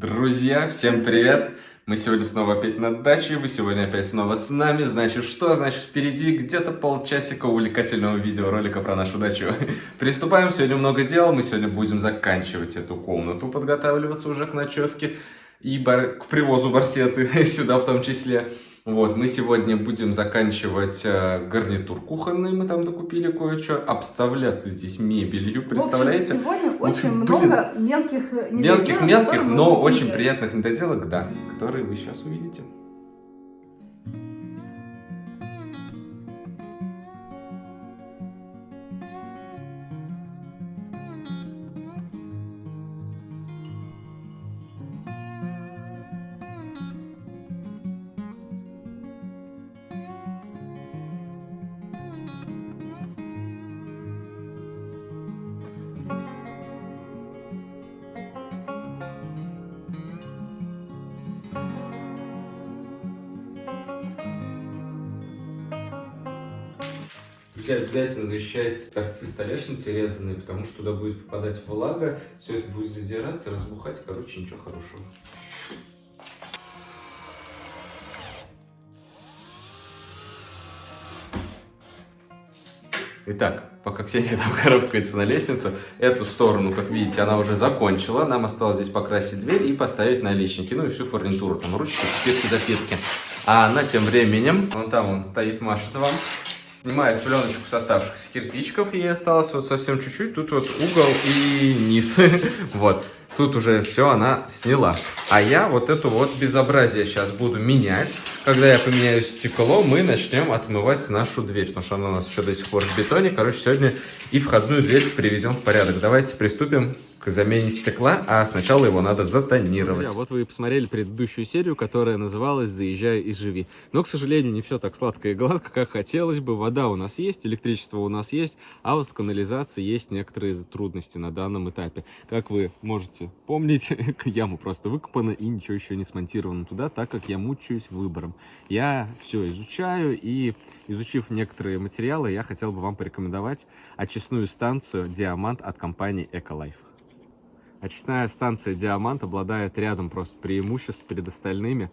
Друзья, всем привет! Мы сегодня снова опять на даче, вы сегодня опять снова с нами. Значит, что? Значит, впереди где-то полчасика увлекательного видеоролика про нашу дачу. Приступаем, сегодня много дел, мы сегодня будем заканчивать эту комнату, подготавливаться уже к ночевке и бар... к привозу барсеты сюда в том числе. Вот, мы сегодня будем заканчивать э, гарнитур кухонный, мы там докупили кое-что, обставляться здесь мебелью, представляете? В общем, сегодня В общем, очень блин, много мелких э, Мелких-мелких, но очень приятных недоделок, да, которые вы сейчас увидите. Друзья, обязательно защищайте торцы столешницы резанные, потому что туда будет попадать влага, все это будет задираться, разбухать, короче, ничего хорошего. Итак, пока Ксения там карабкается на лестницу, эту сторону, как видите, она уже закончила. Нам осталось здесь покрасить дверь и поставить наличники, ну и всю фурнитуру, там ручки, спирки, запитки. А она тем временем, вон там он стоит, машет вам, снимает пленочку с оставшихся кирпичиков, ей осталось вот совсем чуть-чуть, тут вот угол и низ, вот. Тут уже все она сняла. А я вот эту вот безобразие сейчас буду менять. Когда я поменяю стекло, мы начнем отмывать нашу дверь, потому что она у нас еще до сих пор в бетоне. Короче, сегодня и входную дверь приведем в порядок. Давайте приступим к замене стекла, а сначала его надо затонировать. Друзья, вот вы посмотрели предыдущую серию, которая называлась «Заезжай и живи». Но, к сожалению, не все так сладко и гладко, как хотелось бы. Вода у нас есть, электричество у нас есть, а вот с канализацией есть некоторые трудности на данном этапе. Как вы можете помнить, яма просто выкопана и ничего еще не смонтировано туда, так как я мучаюсь выбором. Я все изучаю и, изучив некоторые материалы, я хотел бы вам порекомендовать очистную станцию «Диамант» от компании «Эколайф». Очистная станция «Диамант» обладает рядом просто преимуществ перед остальными,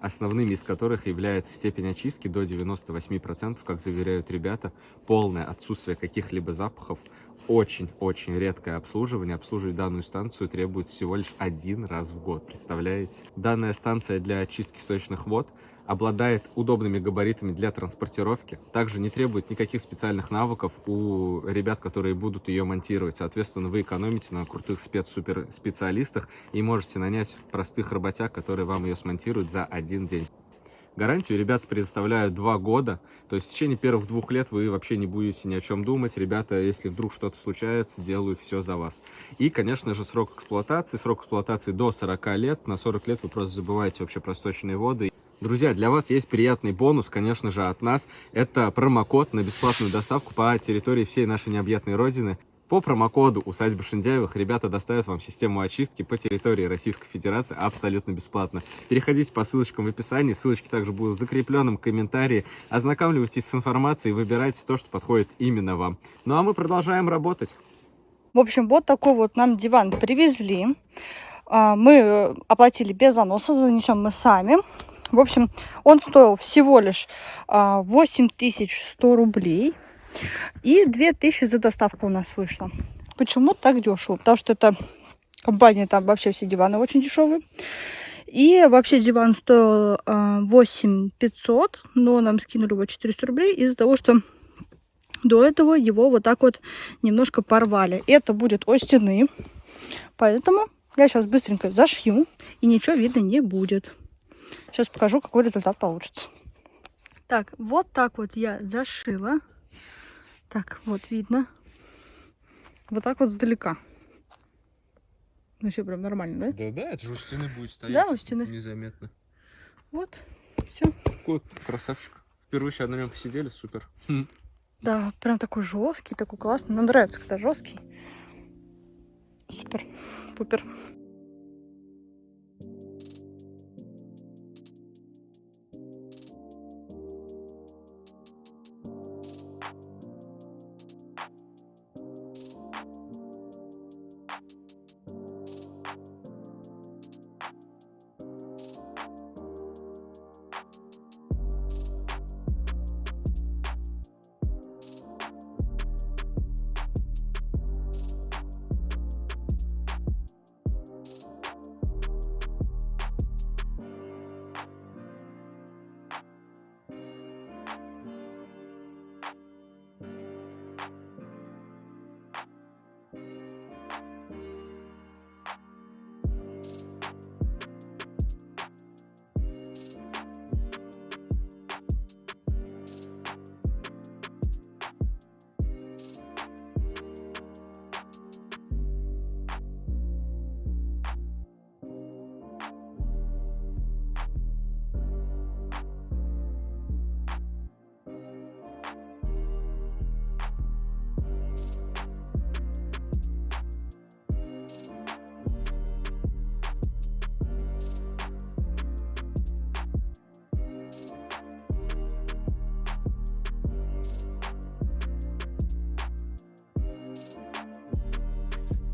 основными из которых является степень очистки до 98%, как заверяют ребята, полное отсутствие каких-либо запахов, очень-очень редкое обслуживание. Обслуживать данную станцию требует всего лишь один раз в год, представляете? Данная станция для очистки сточных вод обладает удобными габаритами для транспортировки, также не требует никаких специальных навыков у ребят, которые будут ее монтировать. Соответственно, вы экономите на крутых спец-супер специалистах и можете нанять простых работяг, которые вам ее смонтируют за один день. Гарантию ребята предоставляют два года, то есть в течение первых двух лет вы вообще не будете ни о чем думать. Ребята, если вдруг что-то случается, делают все за вас. И, конечно же, срок эксплуатации. Срок эксплуатации до 40 лет. На 40 лет вы просто забываете вообще про сточные воды. Друзья, для вас есть приятный бонус, конечно же, от нас. Это промокод на бесплатную доставку по территории всей нашей необъятной родины. По промокоду усадьбы Шиндяевых ребята доставят вам систему очистки по территории Российской Федерации абсолютно бесплатно. Переходите по ссылочкам в описании, ссылочки также будут в закрепленном комментарии. Ознакомливайтесь с информацией и выбирайте то, что подходит именно вам. Ну а мы продолжаем работать. В общем, вот такой вот нам диван привезли. А, Мы э, оплатили без заноса, занесем мы сами. В общем, он стоил всего лишь а, 8100 рублей. И 2000 за доставку у нас вышло. Почему так дешево? Потому что это компания, там вообще все диваны очень дешевые. И вообще диван стоил а, 8500, но нам скинули его 400 рублей из-за того, что до этого его вот так вот немножко порвали. Это будет о стены, поэтому я сейчас быстренько зашью, и ничего видно не будет. Сейчас покажу, какой результат получится. Так, вот так вот я зашила. Так, вот видно. Вот так вот сдалека. Вообще прям нормально, да? Да, да, это же у стены будет стоять. Да, у стены. Незаметно. Вот, все. Вот, красавчик. Впервые сейчас на нем посидели, супер. Да, прям такой жесткий, такой классный. Нам нравится, когда жесткий. Супер, пупер.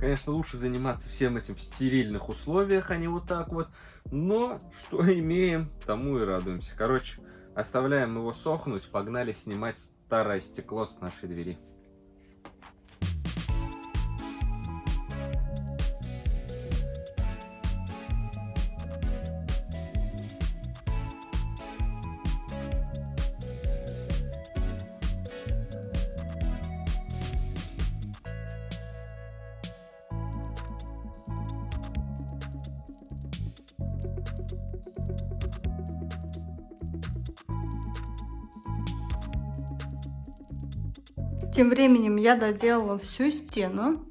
Конечно, лучше заниматься всем этим в стерильных условиях, а не вот так вот. Но что имеем, тому и радуемся. Короче, оставляем его сохнуть, погнали снимать старое стекло с нашей двери. Я доделала всю стену.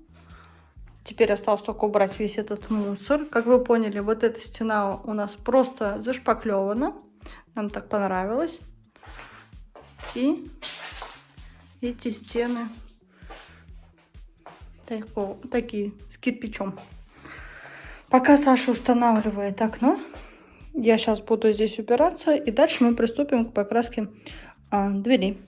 Теперь осталось только убрать весь этот мусор. Как вы поняли, вот эта стена у нас просто зашпаклевана. Нам так понравилось. И эти стены такие, с кирпичом. Пока Саша устанавливает окно, я сейчас буду здесь убираться. И дальше мы приступим к покраске а, дверей.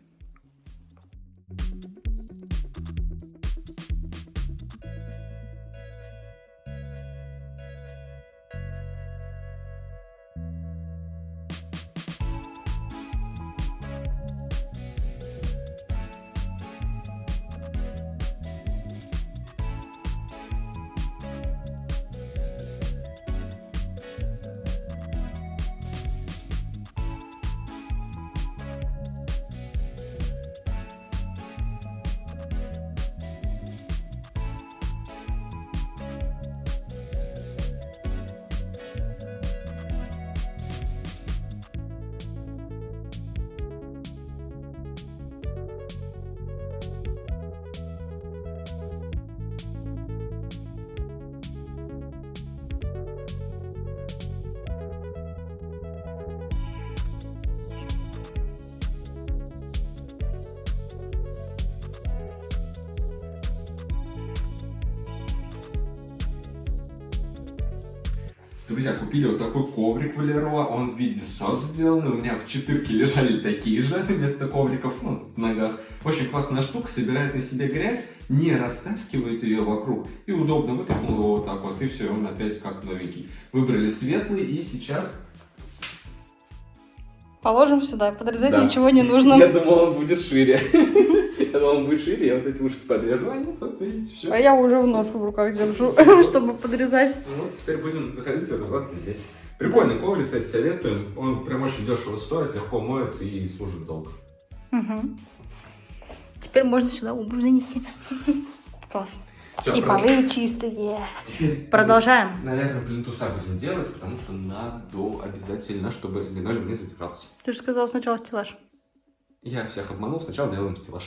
Друзья, купили вот такой коврик Валероа, он в виде сос сделанный, у меня в четырке лежали такие же вместо ковриков, ну, в ногах. Очень классная штука, собирает на себе грязь, не растаскивает ее вокруг, и удобно вытряхнул его вот так вот, и все, он опять как новенький. Выбрали светлый, и сейчас... Положим сюда, подрезать Да. ничего не нужно. Я думал, он будет шире. Я думал, он будет шире, я вот эти ушки подрежу, а нет, вот видите, все. А я уже в нож в руках держу, чтобы подрезать. Ну, теперь будем заходить и разбираться здесь. Прикольный коврик, кстати, советуем. Он прям очень дешево стоит, легко моется и служит долго. Мгм. Теперь можно сюда обувь занести. Класс. Всё, И про- полы чистые. Теперь, Продолжаем. Наверное, плинтуса будем делать, потому что надо обязательно, чтобы линолеум не затирался. Ты же сказал сначала стеллаж. Я всех обманул, сначала делаем стеллаж.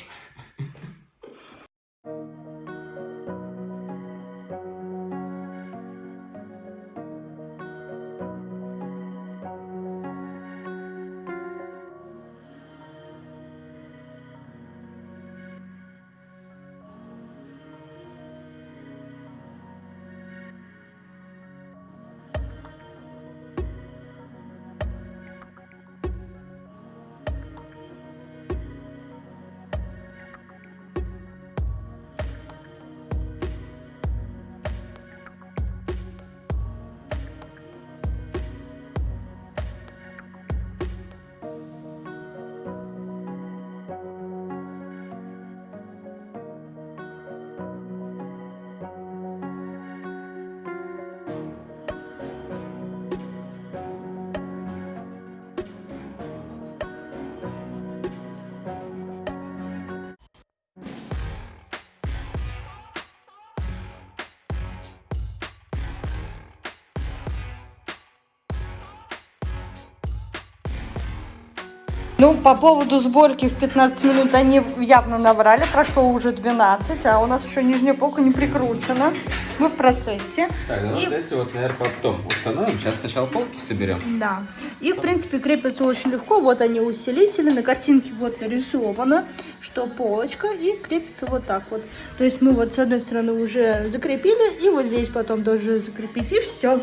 Ну, по поводу сборки в 15 минут они явно наврали. Прошло уже 12, а у нас еще нижняя полка не прикручена. Мы в процессе. Так, ну И- вот эти вот, наверное, потом установим. Сейчас сначала полки соберем. Да. И, в принципе, крепятся очень легко. Вот они усилители. На картинке вот нарисовано, что полочка и крепится вот так вот. То есть мы вот с одной стороны уже закрепили, и вот здесь потом тоже закрепить, и все.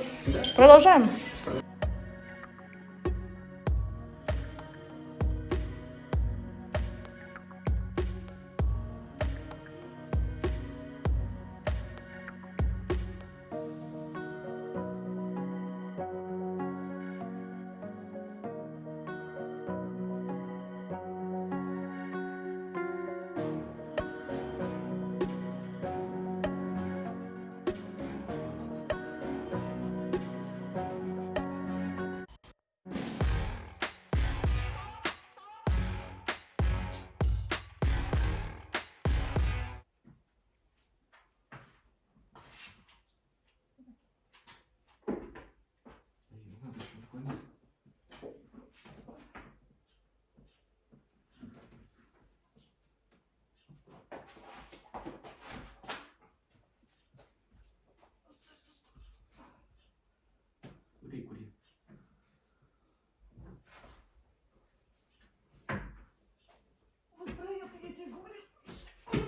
Продолжаем.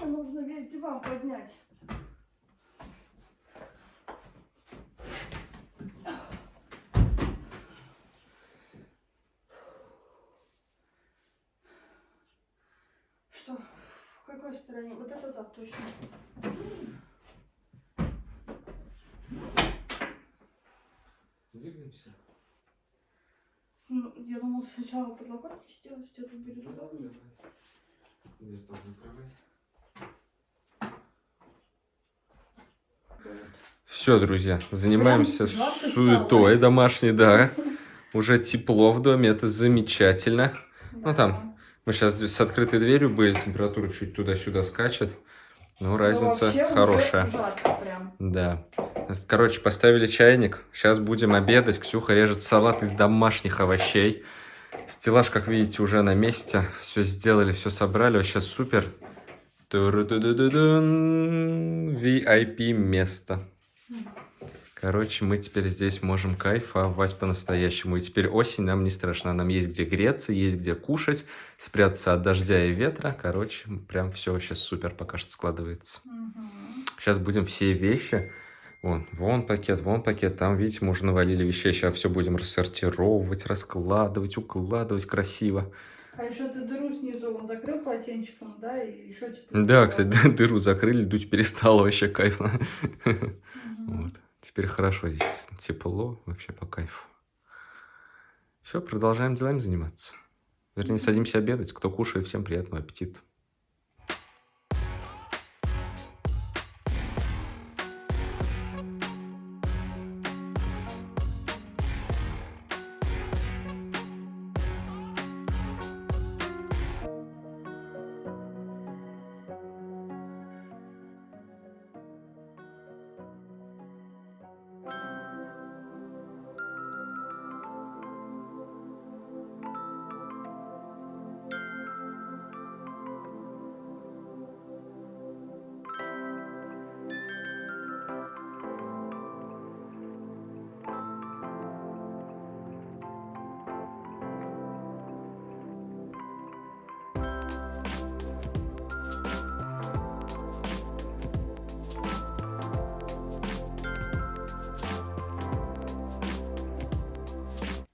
Нужно весь диван поднять. Что? В какой стороне? Вот это зад точно. Двигаемся. Ну, я думал сначала подлокотник сделать, где-то будет туда. Дверь там закрывай. Все, друзья, занимаемся суетой домашней, да. Уже тепло в доме, это замечательно. Ну, там, Мы сейчас с открытой дверью были, температура чуть туда-сюда скачет. Ну, Да разница уже хорошая. жарко прям. Да. Короче, поставили чайник. Сейчас будем обедать. Ксюха режет салат из домашних овощей. Стеллаж, как видите, уже на месте. Все сделали, все собрали. Вообще супер. VIP место. Короче, мы теперь здесь можем кайфовать по-настоящему. И теперь осень нам не страшна. Нам есть где греться, есть где кушать, спрятаться от дождя и ветра. Короче, прям все вообще супер пока что складывается. Сейчас будем все вещи. Вон, вон пакет, вон пакет. Там, видите, мы уже навалили вещей. Сейчас все будем рассортировать, раскладывать, укладывать красиво. А еще ты дыру снизу он закрыл полотенчиком, да, и еще типа. Да, кстати, дыру закрыли, дуть перестало вообще кайфно. Мгм. Вот. Теперь хорошо здесь тепло, вообще по кайфу. Все, продолжаем делами заниматься. Вернее, садимся обедать. Кто кушает, всем приятного аппетита.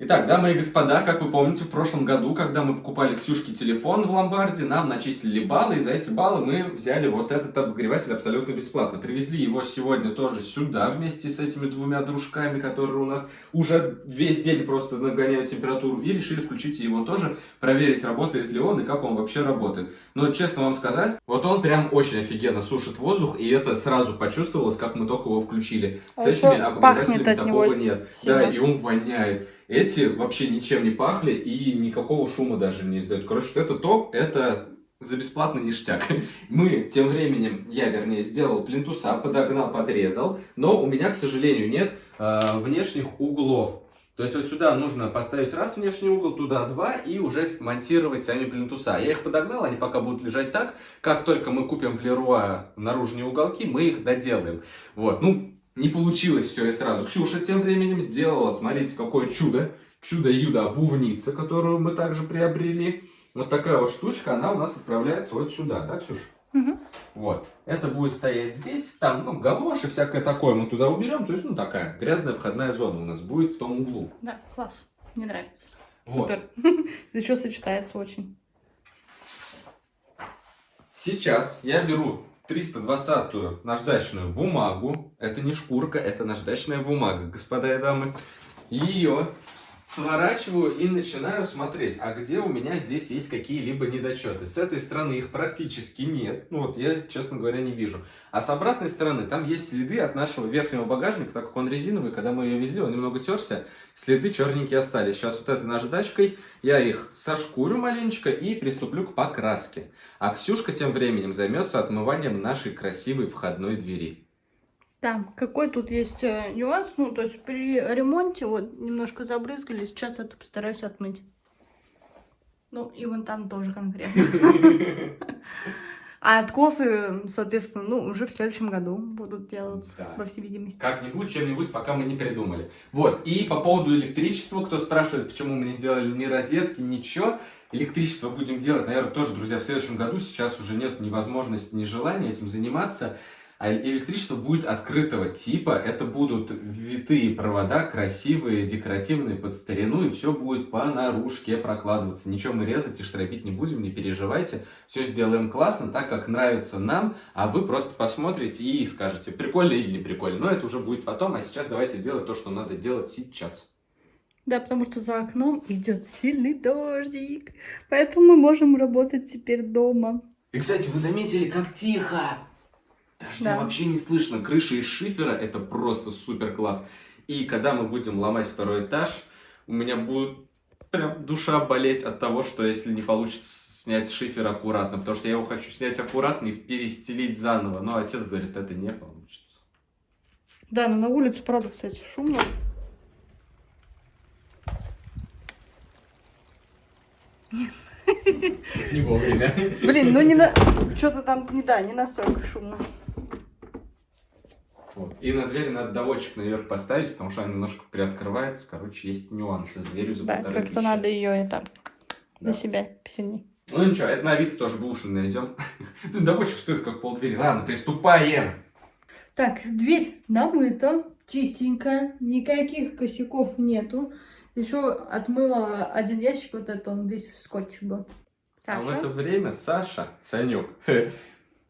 Итак, дамы и господа, как вы помните, в прошлом году, когда мы покупали Ксюшке телефон в ломбарде, нам начислили баллы, и за эти баллы мы взяли вот этот обогреватель абсолютно бесплатно. Привезли его сегодня тоже сюда, вместе с этими двумя дружками, которые у нас уже весь день просто нагоняют температуру, и решили включить его тоже, проверить, работает ли он и как он вообще работает. Но, честно вам сказать, вот он прям очень офигенно сушит воздух, и это сразу почувствовалось, как мы только его включили. С А этими еще обогревателями такого нет. сильно. Да, и он воняет. Эти вообще ничем не пахли и никакого шума даже не издают. Короче, вот это топ, это за бесплатный ништяк. Мы тем временем, я вернее, сделал плинтуса, подогнал, подрезал, но у меня, к сожалению, нет э, внешних углов. То есть вот сюда нужно поставить раз внешний угол, туда два и уже монтировать сами плинтуса. Я их подогнал, они пока будут лежать так. Как только мы купим в Леруа наружные уголки, мы их доделаем. Вот, ну, не получилось все и сразу. Ксюша тем временем сделала, смотрите, какое чудо. Чудо-юдо обувница, которую мы также приобрели. Вот такая вот штучка, она у нас отправляется вот сюда, да, Ксюша? Мгм. Вот. Это будет стоять здесь, там, ну, галоши, всякое такое мы туда уберем. То есть, ну, такая грязная входная зона у нас будет в том углу. Да, класс. Мне нравится. Вот. Супер. Еще сочетается очень. Сейчас я беру 320-ю наждачную бумагу. Это не шкурка, это наждачная бумага, господа и дамы. Ее сворачиваю и начинаю смотреть, а где у меня здесь есть какие-либо недочеты. С этой стороны их практически нет. Ну вот я, честно говоря, не вижу. А с обратной стороны там есть следы от нашего верхнего багажника, так как он резиновый, когда мы ее везли, он немного терся, следы черненькие остались. Сейчас вот этой наждачкой я их сошкурю маленечко и приступлю к покраске. А Ксюшка тем временем займется отмыванием нашей красивой входной двери. Да, какой тут есть э, нюанс, ну, то есть при ремонте вот немножко забрызгали, сейчас это постараюсь отмыть. Ну, и вон там тоже конкретно. А откосы, соответственно, ну, уже в следующем году будут делаться, Да. по всей видимости. Как-нибудь, чем-нибудь, пока мы не придумали. Вот, и по поводу электричества, кто спрашивает, почему мы не сделали ни розетки, ничего, электричество будем делать, наверное, тоже, друзья, в следующем году. Сейчас уже нет ни возможности, ни желания этим заниматься. А электричество будет открытого типа. Это будут витые провода, красивые, декоративные, под старину. И все будет по наружке прокладываться. Ничего мы резать и штробить не будем, не переживайте. Все сделаем классно, так как нравится нам. А вы просто посмотрите и скажете, прикольно или не прикольно. Но это уже будет потом. А сейчас давайте делать то, что надо делать сейчас. Да, потому что за окном идет сильный дождик. Поэтому мы можем работать теперь дома. И, кстати, вы заметили, как тихо? Дождя Да. вообще не слышно. Крыша из шифера – это просто супер класс. И когда мы будем ломать второй этаж, у меня будет прям душа болеть от того, что если не получится снять шифер аккуратно, потому что я его хочу снять аккуратно и перестелить заново. Но отец говорит, это не получится. Да, но на улице, правда, кстати, шумно. Не вовремя. Блин, ну не на... Что-то там, не да, не настолько шумно. Вот. И на двери надо доводчик наверх поставить, потому что она немножко приоткрывается. Короче, есть нюансы с дверью за Да, полторы как-то надо ее это Да. на себя сильнее. Ну ничего, это на Авито тоже бушный найдем. Блин, доводчик стоит как полдвери. Ладно, приступаем. Так, дверь намыта, чистенькая, никаких косяков нету. Еще отмыла один ящик, вот это он весь в скотче был. А в Саша? это время Саша, Санек,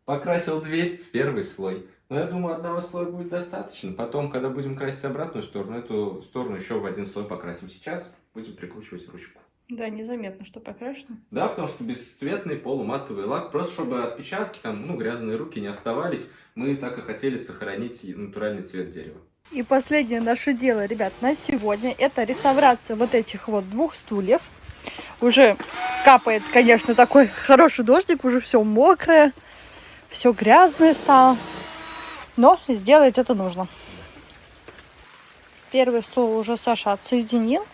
покрасил дверь в первый слой. Но я думаю, одного слоя будет достаточно. Потом, когда будем красить обратную сторону, эту сторону еще в один слой покрасим. Сейчас будем прикручивать ручку. Да, незаметно, что покрашено. Да, потому что бесцветный полуматовый лак, просто чтобы отпечатки, там, ну, грязные руки не оставались, мы так и хотели сохранить натуральный цвет дерева. И последнее наше дело, ребят, на сегодня, это реставрация вот этих вот двух стульев. Уже капает, конечно, такой хороший дождик, уже все мокрое, все грязное стало. Но сделать это нужно. Первый стул уже Саша отсоединил.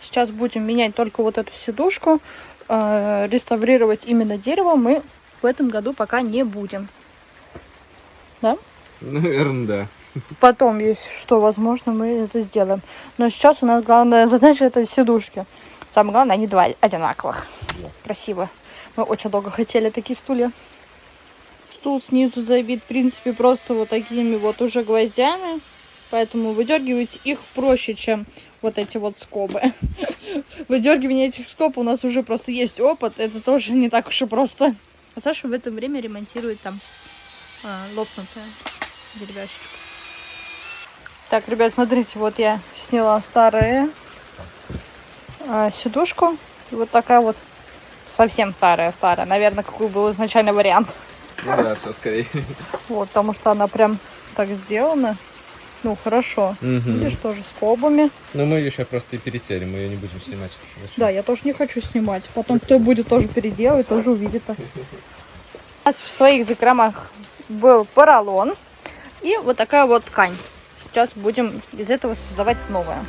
Сейчас будем менять только вот эту сидушку. Э, реставрировать именно дерево мы в этом году пока не будем. Наверное, да. Потом, если что, возможно, мы это сделаем. Но сейчас у нас главная задача это сидушки. Самое главное, они два одинаковых. Красиво. Мы очень долго хотели такие стулья. Стул снизу забит, в принципе, просто вот такими вот уже гвоздями. Поэтому выдергивать их проще, чем вот эти вот скобы. Выдергивание этих скоб у нас уже просто есть опыт. Это тоже не так уж и просто. А Саша в это время ремонтирует там а, лопнутое деревяшечко. Так, ребят, смотрите, вот я сняла старую а, сидушку. И вот такая вот совсем старая-старая. Наверное, какой был изначально вариант. Ну да, все скорее. Вот, потому что она прям так сделана. Ну, хорошо. Видишь, тоже с скобами. Ну мы ее сейчас просто и перетерем, мы ее не будем снимать. Да, я тоже не хочу снимать. Потом кто будет тоже переделывать, тоже увидит. У нас в своих закромах был поролон и вот такая вот ткань. Сейчас будем из этого создавать новое.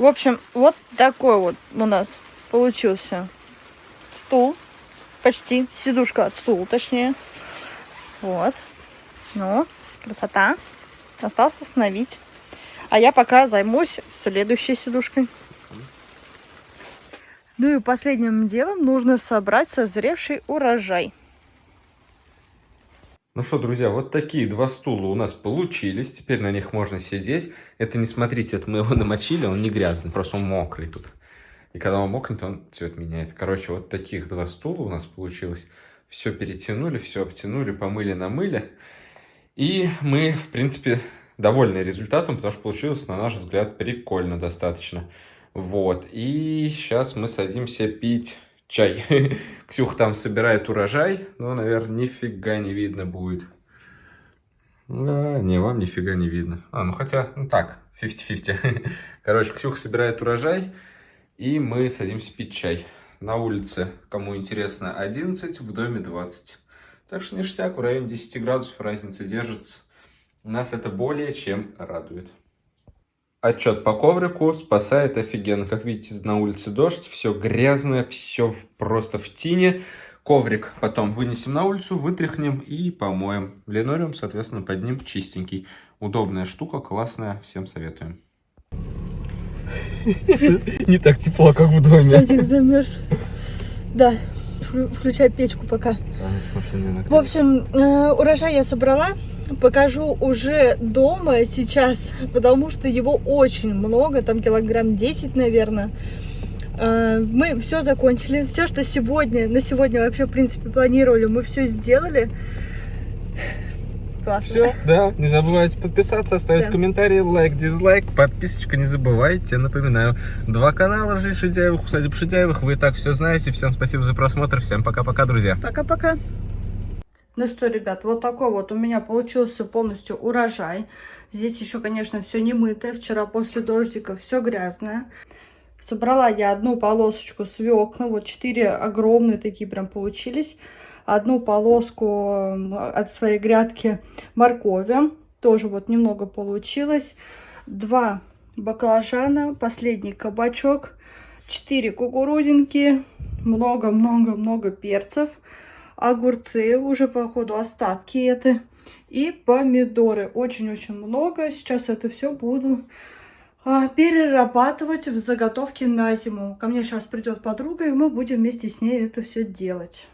В общем, вот такой вот у нас получился стул. Почти сидушка от стула, точнее. Вот. Ну, красота. Осталось остановить. А я пока займусь следующей сидушкой. Ну и последним делом нужно собрать созревший урожай. Ну что, друзья, вот такие два стула у нас получились. Теперь на них можно сидеть. Это не смотрите, это мы его намочили, он не грязный, просто он мокрый тут. И когда он мокнет, он цвет меняет. Короче, вот таких два стула у нас получилось. Все перетянули, все обтянули, помыли, намыли. И мы, в принципе, довольны результатом, потому что получилось, на наш взгляд, прикольно достаточно. Вот, и сейчас мы садимся пить чай. Ксюха там собирает урожай, но, наверное, нифига не видно будет. Да, не, вам нифига не видно. А, ну хотя, ну так, 50-50. Короче, Ксюха собирает урожай, и мы садимся пить чай. На улице, кому интересно, 11, в доме 20. Так что ништяк, в районе 10 градусов разница держится. Нас это более чем радует. Отчет по коврику спасает офигенно. Как видите, на улице дождь, все грязное, все просто в тине. Коврик потом вынесем на улицу, вытряхнем и помоем. Линолеум, соответственно, под ним чистенький. Удобная штука, классная, всем советуем. Не так тепло, как в доме. Садик замерз. Да, включай печку пока. В общем, э, урожай я собрала. Покажу уже дома сейчас, потому что его очень много, там килограмм 10, наверное. Э, мы все закончили. Все, что сегодня, на сегодня вообще, в принципе, планировали, мы все сделали. Классно. Все, да, не забывайте подписаться, оставить да. комментарий, лайк, дизлайк, подписочка не забывайте. Напоминаю, два канала Жизнь Шидяевых, Усадеб Шидяевых, вы и так все знаете. Всем спасибо за просмотр, всем пока-пока, друзья. Пока-пока. Ну что, ребят, вот такой вот у меня получился полностью урожай. Здесь еще, конечно, все не мытое. Вчера после дождика все грязное. Собрала я одну полосочку свекла. Вот четыре огромные такие прям получились одну полоску от своей грядки моркови. Тоже вот немного получилось. Два баклажана, последний кабачок, четыре кукурузинки, много-много-много перцев, огурцы, уже по ходу остатки это, и помидоры. Очень-очень много. Сейчас это все буду а, перерабатывать в заготовки на зиму. Ко мне сейчас придет подруга, и мы будем вместе с ней это все делать.